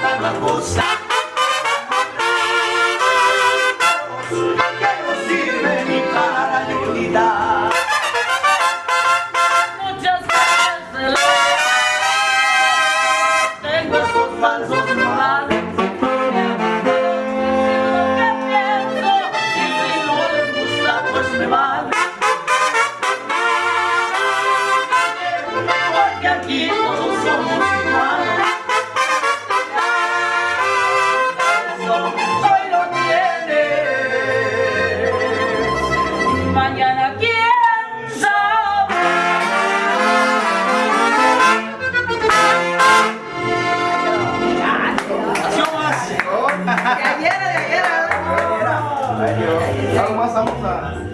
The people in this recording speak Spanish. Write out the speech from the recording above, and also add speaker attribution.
Speaker 1: Plata Mangosa. Que no sirve ni para la. Muchas veces tengo esos falsos malos. De
Speaker 2: ayer, de ayer. De ayer. Nada más vamos a...